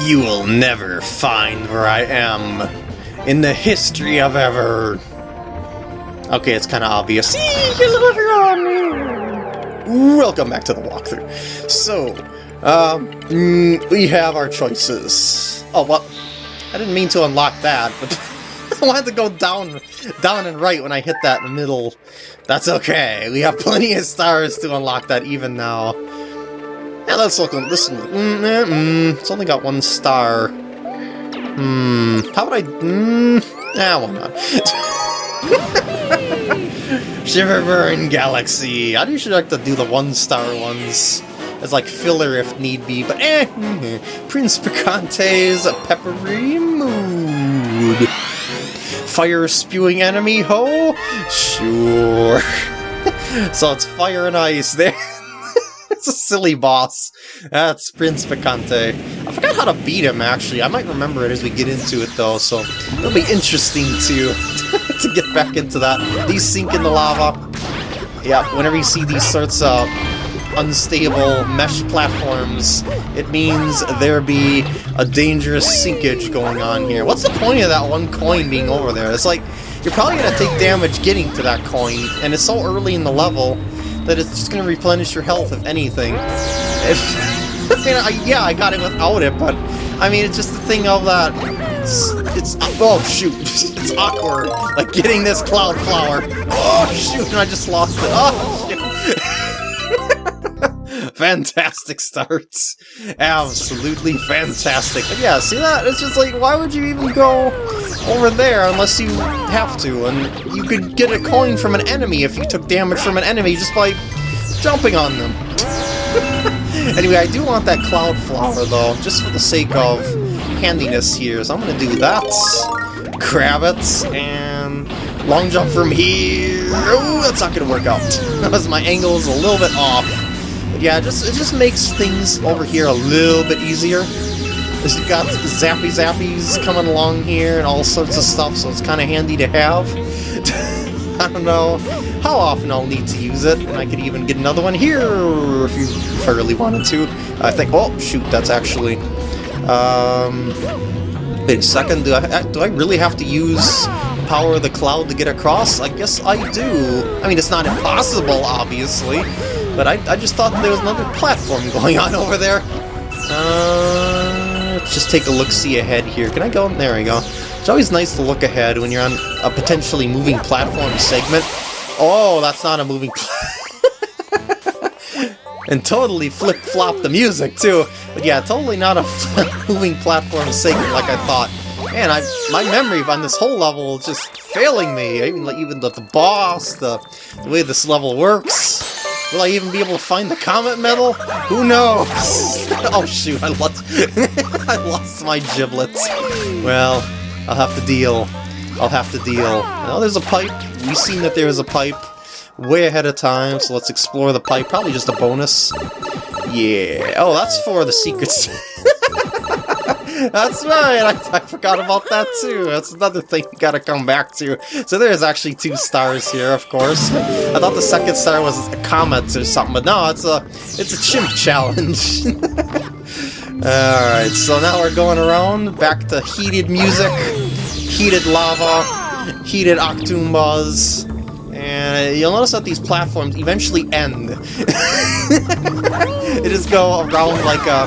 You will never find where I am in the history of ever. Okay, it's kind of obvious. Welcome back to the walkthrough. So, um, mm, we have our choices. Oh, well, I didn't mean to unlock that, but I wanted to go down, down and right when I hit that middle. That's okay. We have plenty of stars to unlock that even now. Yeah, let's look. Listen, mm, mm, mm, it's only got one star. Hmm. How would I? Mm, yeah, why not? Shiverburn Galaxy. I usually like to do the one-star ones as like filler if need be, but eh. Mm, Prince Pikante's a peppery mood. Fire spewing enemy, ho? Sure. so it's fire and ice there. Silly boss. That's Prince Pikante. I forgot how to beat him, actually. I might remember it as we get into it, though, so it'll be interesting to, to get back into that. These sink in the lava. Yeah, whenever you see these sorts of unstable mesh platforms, it means there be a dangerous sinkage going on here. What's the point of that one coin being over there? It's like, you're probably going to take damage getting to that coin, and it's so early in the level that it's just going to replenish your health, if anything. If, I mean, I, yeah, I got it without it, but, I mean, it's just the thing of that... It's, it's oh shoot, it's awkward, like getting this cloud flower. Oh shoot, and I just lost it. Oh shoot. fantastic starts. Absolutely fantastic. But yeah, see that? It's just like, why would you even go over there unless you have to? And you could get a coin from an enemy if you took damage from an enemy just by jumping on them. anyway, I do want that cloud flower though, just for the sake of handiness here. So I'm gonna do that, it, and long jump from here. That's not gonna work out. Because my angle is a little bit off. Yeah, just it just makes things over here a little bit easier. Because you've got zappy zappies coming along here and all sorts of stuff, so it's kind of handy to have. I don't know how often I'll need to use it, and I could even get another one here if, you, if I really wanted to. I think, oh, shoot, that's actually... Um, wait a second, do I, do I really have to use power of the cloud to get across? I guess I do. I mean, it's not impossible, obviously, but I, I just thought there was another platform going on over there. Uh, let's just take a look-see ahead here. Can I go? There we go. It's always nice to look ahead when you're on a potentially moving platform segment. Oh, that's not a moving And totally flip-flop the music, too. But yeah, totally not a moving platform segment like I thought. Man, I, my memory on this whole level is just failing me. Even, even the, the boss, the, the way this level works. Will I even be able to find the comet medal? Who knows? oh shoot, I lost I lost my giblets. Well, I'll have to deal. I'll have to deal. Now there's a pipe. We've seen that there is a pipe way ahead of time, so let's explore the pipe. Probably just a bonus. Yeah. Oh, that's for the secrets. That's right, I, I, forgot about that too. That's another thing you gotta come back to. So there's actually two stars here, of course. I thought the second star was a comet or something, but no, it's a it's a chimp challenge. Alright, so now we're going around, back to heated music, heated lava, heated Octoombas, and you'll notice that these platforms eventually end. they just go around like a,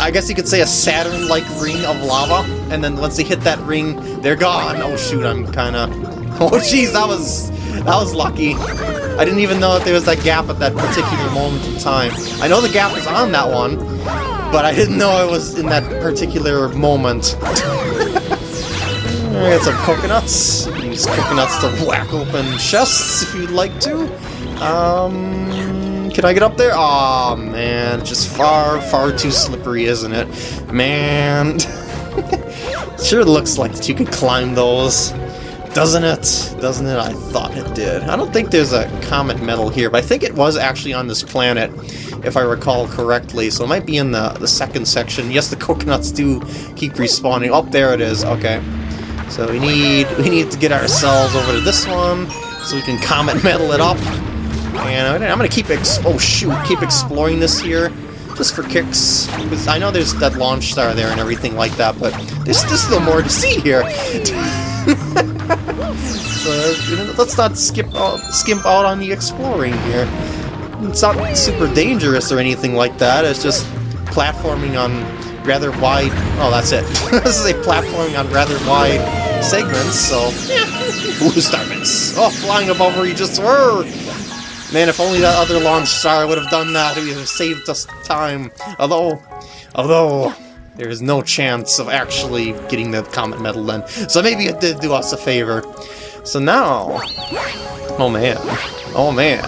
I guess you could say a Saturn-like ring of lava, and then once they hit that ring, they're gone. Oh shoot, I'm kinda... Oh jeez, that was... that was lucky. I didn't even know that there was that gap at that particular moment in time. I know the gap is on that one, but I didn't know it was in that particular moment. I got some coconuts. Use coconuts to whack open chests if you'd like to. Um, can I get up there? Aw, oh, man, just far, far too slippery, isn't it? Man. sure looks like you could climb those. Doesn't it? Doesn't it? I thought it did. I don't think there's a comet medal here, but I think it was actually on this planet, if I recall correctly. So it might be in the, the second section. Yes, the coconuts do keep respawning. Oh, there it is. Okay. So we need we need to get ourselves over to this one, so we can comet medal it up. And I'm gonna keep oh shoot, keep exploring this here. just for kicks. Because I know there's that launch star there and everything like that, but there's, there's still more to see here. so, let's not skip out, skimp out on the exploring here. It's not super dangerous or anything like that, it's just platforming on rather wide... Oh, that's it. this is a platforming on rather wide segments, so... Ooh, Star Miss! Oh, flying above where you just were! Man, if only that other launch star would have done that, it would have saved us time. Although... Although... There is no chance of actually getting the Comet Medal then. So maybe it did do us a favor. So now... Oh man. Oh man.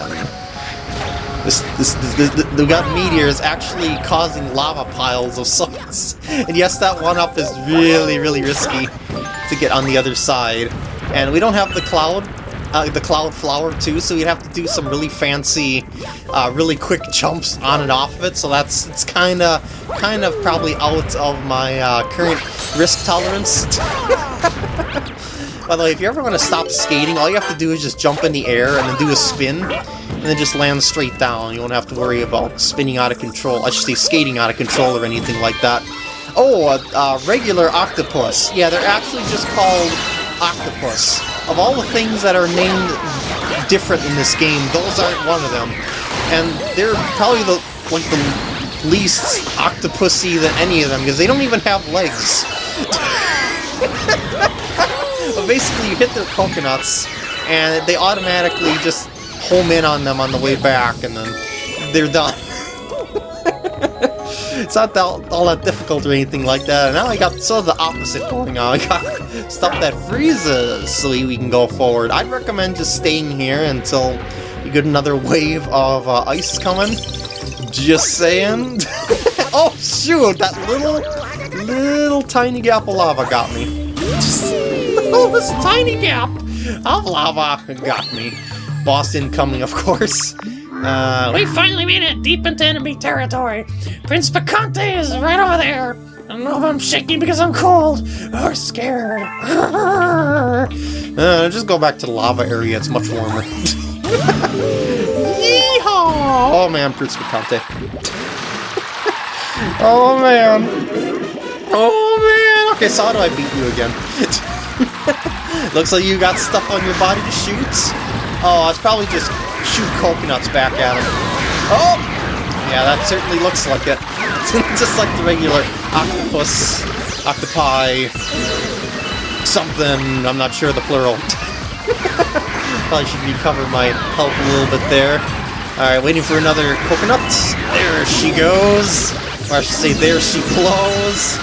This, this, this, this, the got meteors actually causing lava piles of sorts. And yes, that one-up is really, really risky to get on the other side. And we don't have the cloud, uh, the cloud flower too, so we'd have to do some really fancy, uh, really quick jumps on and off of it. So that's it's kind of, kind of probably out of my uh, current risk tolerance. By the way, if you ever want to stop skating, all you have to do is just jump in the air and then do a spin and then just land straight down. You won't have to worry about spinning out of control. I should say skating out of control or anything like that. Oh, a, a regular octopus. Yeah, they're actually just called octopus. Of all the things that are named different in this game, those aren't one of them. And they're probably the like the least octopusy than any of them, because they don't even have legs. but basically, you hit their coconuts, and they automatically just home in on them on the way back, and then they're done. It's not all that difficult or anything like that. Now I got sort of the opposite going on. I got stuff that freezes so we can go forward. I'd recommend just staying here until you get another wave of uh, ice coming. Just saying. oh shoot, that little, little tiny gap of lava got me. Just, oh, this tiny gap of lava got me. Boss incoming, of course. Uh, we finally made it deep into enemy territory. Prince Pikante is right over there. I don't know if I'm shaking because I'm cold or scared. uh, just go back to the lava area. It's much warmer. Yeehaw! Oh man, Prince Pikante. oh man. Oh man. Okay, so how do I beat you again? Looks like you got stuff on your body to shoot. Oh, I was probably just shoot coconuts back at him. Oh! Yeah, that certainly looks like it. just like the regular octopus, octopi, something, I'm not sure the plural. probably should recover my health a little bit there. Alright, waiting for another coconut. There she goes. Or I should say, there she flows.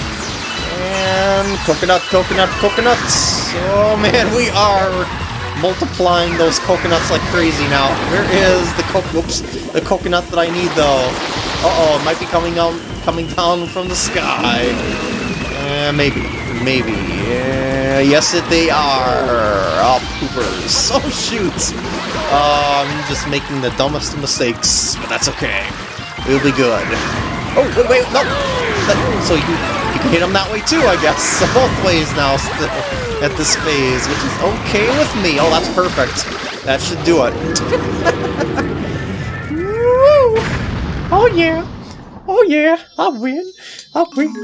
And coconut, coconut, coconuts. Oh man, we are multiplying those coconuts like crazy now. Where is the co oops, the coconut that I need though? Uh-oh, it might be coming out coming down from the sky. Uh, maybe. Maybe. Uh, yes, it they are. Oh, poopers. Oh, shoot. Uh, I'm just making the dumbest mistakes, but that's okay. It'll be good. Oh, wait, wait, no! So you, you can hit them that way too, I guess. So both ways now still at this phase, which is okay with me. Oh, that's perfect. That should do it. oh yeah. Oh yeah, I'll win. I'll win.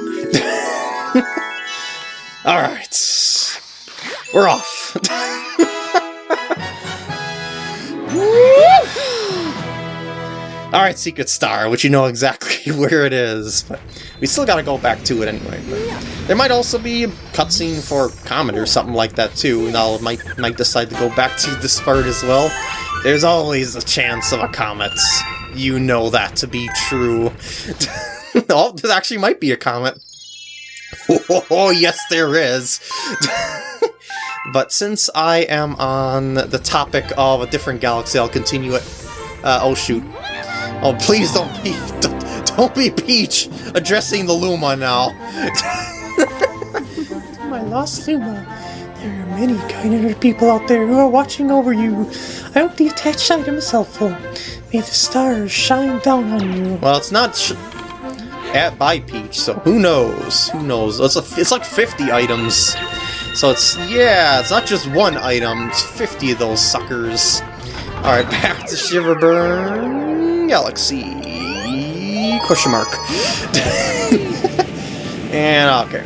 Alright. We're off. Alright, Secret Star, which you know exactly where it is, but we still gotta go back to it anyway. But there might also be a cutscene for Comet or something like that too, and I'll might, might decide to go back to this part as well. There's always a chance of a comet. You know that to be true. oh, there actually might be a comet. Oh, yes there is! but since I am on the topic of a different galaxy, I'll continue it. Uh, oh shoot, Oh, please don't be, don't, don't be Peach addressing the Luma now. My lost Luma. There are many kind-hearted people out there who are watching over you. I hope the attached item is helpful. May the stars shine down on you. Well, it's not at by Peach, so who knows? Who knows? It's, a, it's like 50 items. So it's, yeah, it's not just one item, it's 50 of those suckers. Alright, back to Shiverburn. Galaxy. question mark. and ah, okay.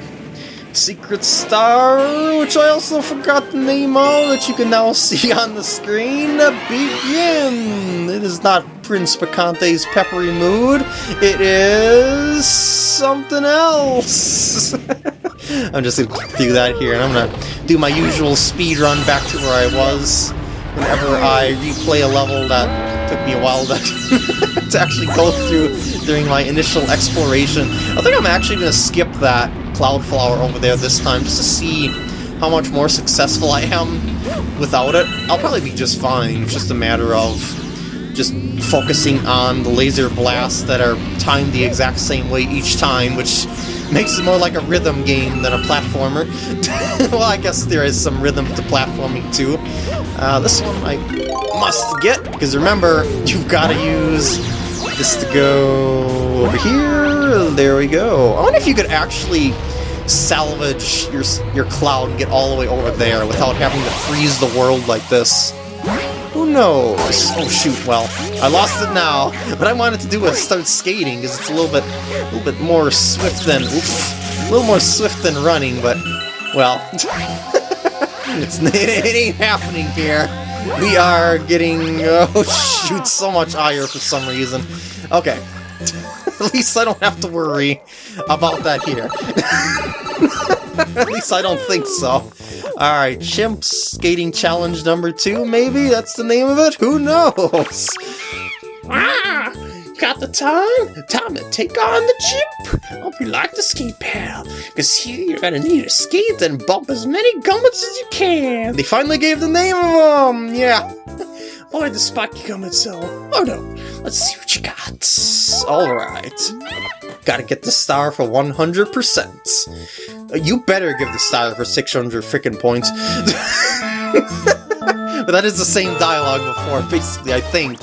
Secret Star, which I also forgot the name of, that you can now see on the screen, begin! It is not Prince Pikante's peppery mood, it is something else! I'm just gonna do that here, and I'm gonna do my usual speed run back to where I was whenever I replay a level that took me a while to, to actually go through during my initial exploration. I think I'm actually gonna skip that Cloudflower over there this time, just to see how much more successful I am without it. I'll probably be just fine, it's just a matter of just focusing on the laser blasts that are timed the exact same way each time, which makes it more like a rhythm game than a platformer. well, I guess there is some rhythm to platforming too. Uh, this one I must get, because remember, you've got to use this to go over here. There we go. I wonder if you could actually salvage your, your cloud and get all the way over there without having to freeze the world like this. Who knows? Oh shoot, well, I lost it now, but I wanted to do is start skating, because it's a little bit a little bit more swift than oops, a little more swift than running, but well it's it, ain't happening here. We are getting oh shoot so much ire for some reason. Okay. At least I don't have to worry about that here. At least I don't think so. Alright, Chimp Skating Challenge number two, maybe? That's the name of it? Who knows? Ah! Got the time? Time to take on the chip! Hope you like the skate pal, because here you're gonna need to skate and bump as many gummits as you can! They finally gave the name of them! Yeah. Avoid the spiky gummits though. Oh no, let's see what you got. Alright. Gotta get the star for 100%. You better give the star for 600 freaking points. but that is the same dialogue before, basically, I think.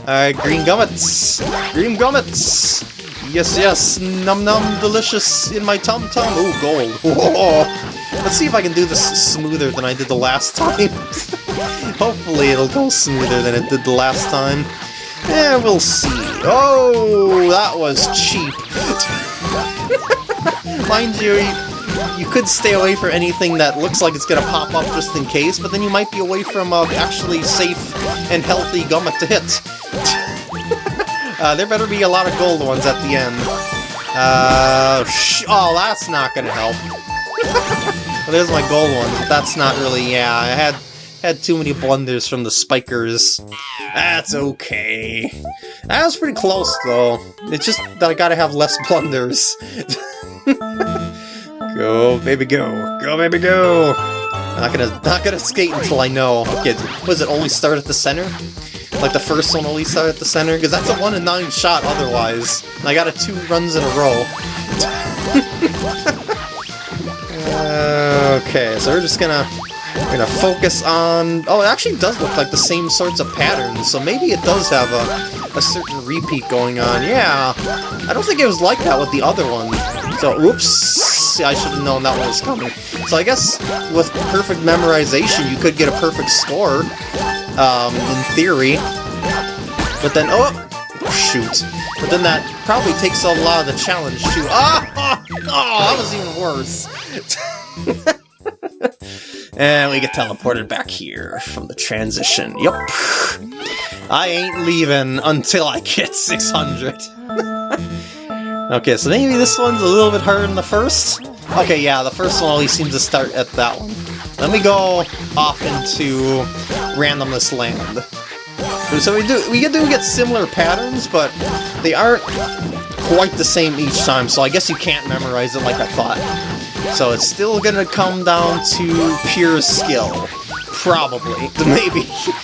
Alright, green gummits! Green gummits! Yes, yes, num num delicious in my tum tum. Ooh, gold. Whoa. Let's see if I can do this smoother than I did the last time. Hopefully it'll go smoother than it did the last time. Yeah, we'll see. Oh, that was cheap. Mind you, you could stay away from anything that looks like it's to pop up just in case, but then you might be away from uh, actually safe and healthy Gummit to hit. uh, there better be a lot of gold ones at the end. Uh, oh, that's not to help. well, there's my gold one, but that's not really, yeah, I had had too many blunders from the spikers. That's okay. That was pretty close, though. It's just that I gotta have less blunders. Go, baby, go. Go, baby, go! Not gonna, not gonna skate until I know. Okay, was it only start at the center? Like the first one only start at the center? Because that's a 1 in 9 shot otherwise. And I got a two runs in a row. uh, okay, so we're just gonna we're gonna focus on... Oh, it actually does look like the same sorts of patterns, so maybe it does have a, a certain repeat going on. Yeah, I don't think it was like that with the other one. So, oops! I should have known that one was coming. So I guess with perfect memorization, you could get a perfect score, um, in theory. But then, oh, shoot. But then that probably takes a lot of the challenge, too. Ah! Oh, that was even worse. and we get teleported back here from the transition. Yup. I ain't leaving until I get 600. okay, so maybe this one's a little bit harder than the first? Okay, yeah, the first one always seems to start at that one. Let me go off into randomness land. So we do we do get similar patterns, but they aren't quite the same each time, so I guess you can't memorize it like I thought. So it's still gonna come down to pure skill. Probably. Maybe.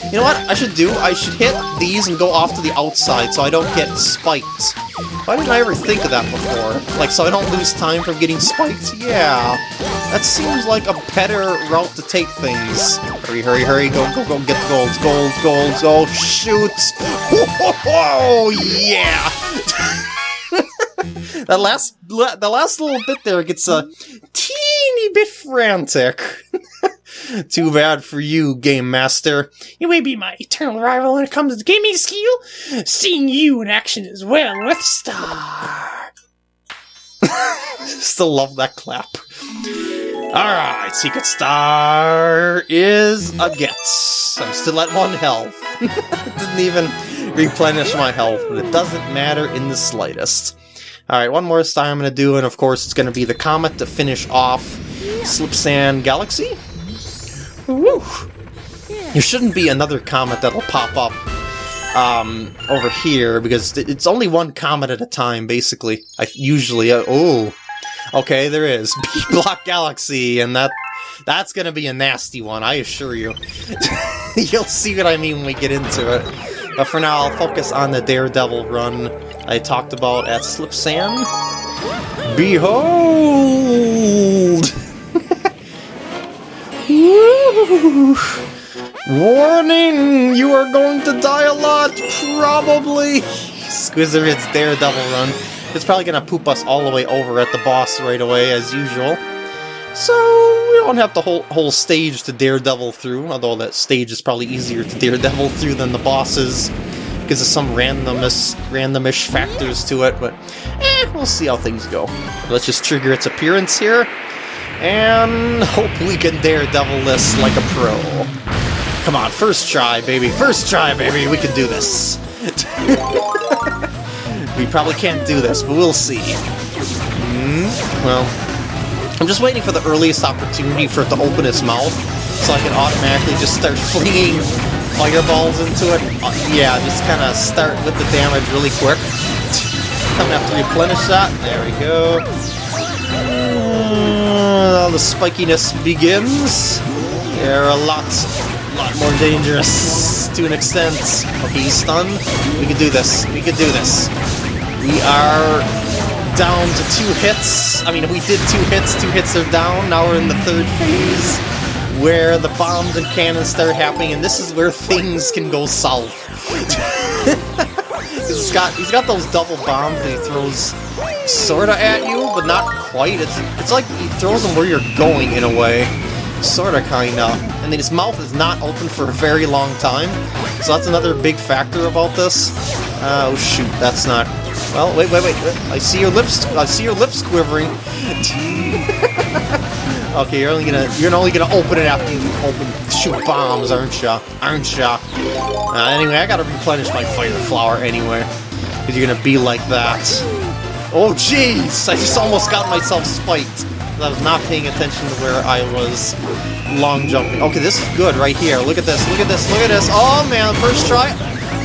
You know what I should do? I should hit these and go off to the outside so I don't get spiked. Why didn't I ever think of that before? Like, so I don't lose time from getting spiked? Yeah. That seems like a better route to take things. Hurry, hurry, hurry, go, go, go, get the golds, golds, golds, oh, shoot! Oh, yeah! that last, the last little bit there gets a teeny bit frantic. Too bad for you, Game Master. You may be my eternal rival when it comes to gaming skill. Seeing you in action is well with Star. Still love that clap. Alright, Secret Star is a get. I'm still at one health. Didn't even replenish my health, but it doesn't matter in the slightest. Alright, one more star I'm going to do, and of course it's going to be the Comet to finish off Slip Sand Galaxy. Woo! There shouldn't be another Comet that'll pop up um, over here, because it's only one Comet at a time, basically. I usually... Uh, oh! Okay, there is. Beat Block Galaxy, and that that's gonna be a nasty one, I assure you. You'll see what I mean when we get into it. But for now, I'll focus on the Daredevil run I talked about at Slip Sand. Behold! Warning! You are going to die a lot, probably! Squizzard's Daredevil run. It's probably gonna poop us all the way over at the boss right away, as usual. So, we don't have the whole, whole stage to Daredevil through, although that stage is probably easier to Daredevil through than the bosses, because of some randomness, randomish factors to it, but eh, we'll see how things go. Let's just trigger its appearance here, and hope we can Daredevil this like a pro. Come on, first try, baby, first try, baby, we can do this. we probably can't do this, but we'll see. Mm, well, I'm just waiting for the earliest opportunity for it to open its mouth, so I can automatically just start flinging fireballs into it. Uh, yeah, just kind of start with the damage really quick. I'm gonna have to replenish that. There we go. The spikiness begins. They're a lot, lot more dangerous to an extent. Okay, he's stunned. We can do this. We can do this. We are down to two hits. I mean, we did two hits, two hits are down. Now we're in the third phase, where the bombs and cannons start happening, and this is where things can go south. he's got he's got those double bombs that he throws sorta at you, but not quite. It's it's like he throws them where you're going in a way. Sorta, kinda. And then his mouth is not open for a very long time, so that's another big factor about this. Oh shoot, that's not well, wait, wait, wait. I see your lips. I see your lips quivering. okay, you're only gonna you're only gonna open it after you open shoot bombs, aren't ya? Aren't ya? Uh, anyway, I gotta replenish my fire flower anyway, because you're gonna be like that. Oh, jeez! I just almost got myself spiked. I was not paying attention to where I was long jumping. Okay, this is good right here. Look at this. Look at this. Look at this. Oh man, first try.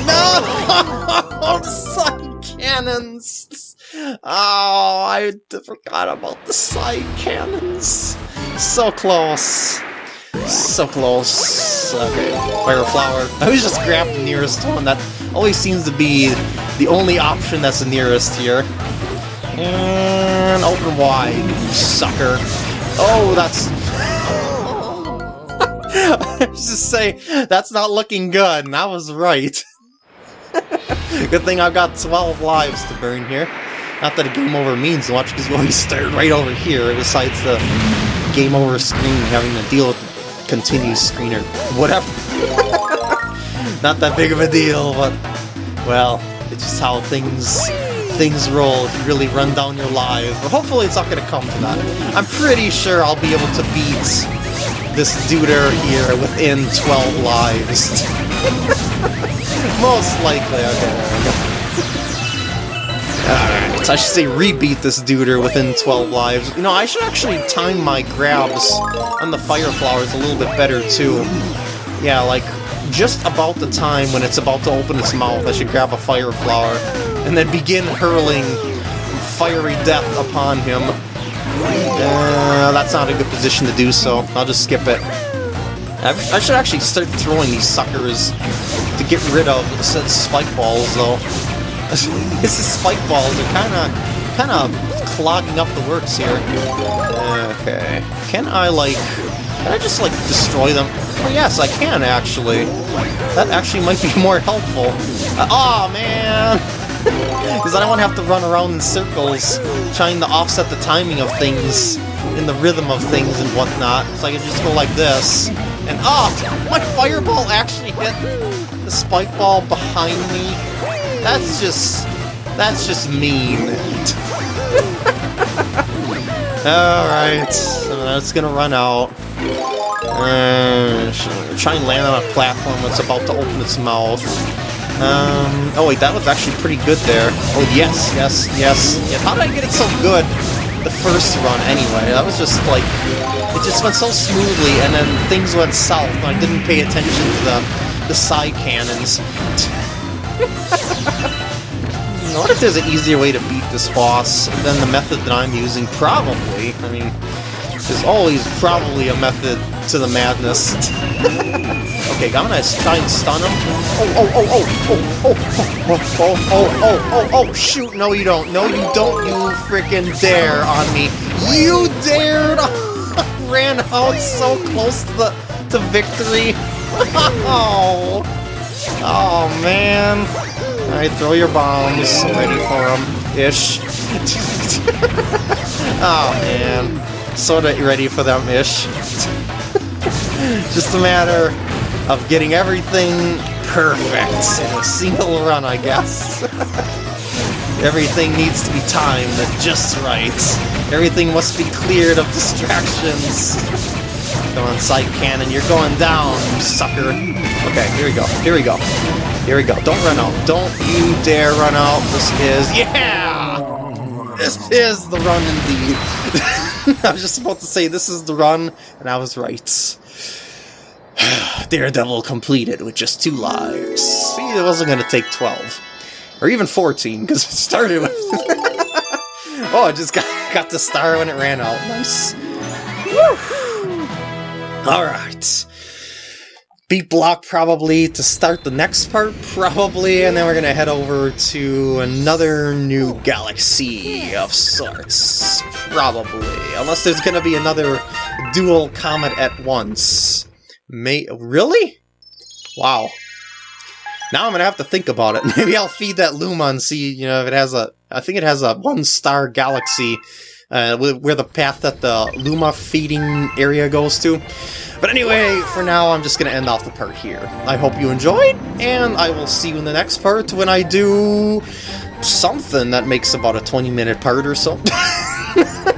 No! Suck cannons! Oh, I forgot about the side cannons. So close. So close. Okay, Fire Flower. I always just grab the nearest one. That always seems to be the only option that's the nearest here. And open wide, sucker. Oh, that's... I was just say, that's not looking good, and I was right. Good thing I've got 12 lives to burn here. Not that a game over means much, because we always start right over here, besides the game over screen having to deal with the continue screen or whatever. Not that big of a deal, but, well, it's just how things things roll if you really run down your lives. But hopefully it's not going to come to that. I'm pretty sure I'll be able to beat this duder here within 12 lives. Most likely, okay. Alright, I should say rebeat this duder within 12 lives. You know, I should actually time my grabs on the fire flowers a little bit better, too. Yeah, like, just about the time when it's about to open its mouth, I should grab a fire flower, and then begin hurling fiery death upon him. Uh, that's not a good position to do so. I'll just skip it. I should actually start throwing these suckers to get rid of said spike balls, though. These spike balls They're kind of, kind of clogging up the works here. Okay, can I like, can I just like destroy them? Oh yes, I can actually. That actually might be more helpful. Uh, oh man! Because I don't want to have to run around in circles trying to offset the timing of things in the rhythm of things and whatnot. So I can just go like this. And oh, my fireball actually hit the spike ball behind me. That's just, that's just mean. Alright, so that's gonna run out. Uh, try and land on a platform that's about to open its mouth. Um, oh wait, that was actually pretty good there. Oh yes, yes, yes. Yeah, how did I get it so good the first run anyway? That was just like, it just went so smoothly and then things went south and I didn't pay attention to the, the side cannons. what if there's an easier way to beat this boss than the method that I'm using. Probably. I mean, there's always probably a method to the madness. okay, I'm gonna try and stun him. Oh, oh, oh, oh, oh, oh, oh, oh, oh, oh, oh, oh, shoot, no you don't. No you don't, you freaking dare on me. You dared! Ran out so close to the to victory. Oh, oh man. Alright, throw your bombs. Ready for them. Ish. oh man sort of ready for them ish. Just a matter of getting everything perfect in a single run, I guess. everything needs to be timed just right. Everything must be cleared of distractions. Come on, side cannon, you're going down, you sucker. Okay, here we go, here we go. Here we go, don't run out. Don't you dare run out. This is, yeah! This is the run indeed. I was just about to say this is the run, and I was right. Daredevil completed with just two lives. See, it wasn't going to take 12. Or even 14, because it started with... oh, I just got, got the star when it ran out. Nice. Alright. Beat block probably to start the next part, probably, and then we're gonna head over to another new galaxy of sorts, probably. Unless there's gonna be another dual comet at once. May- really? Wow. Now I'm gonna have to think about it. Maybe I'll feed that Luma and see, you know, if it has a... I think it has a one-star galaxy uh, where the path that the Luma feeding area goes to. But anyway, for now, I'm just going to end off the part here. I hope you enjoyed, and I will see you in the next part when I do something that makes about a 20 minute part or so.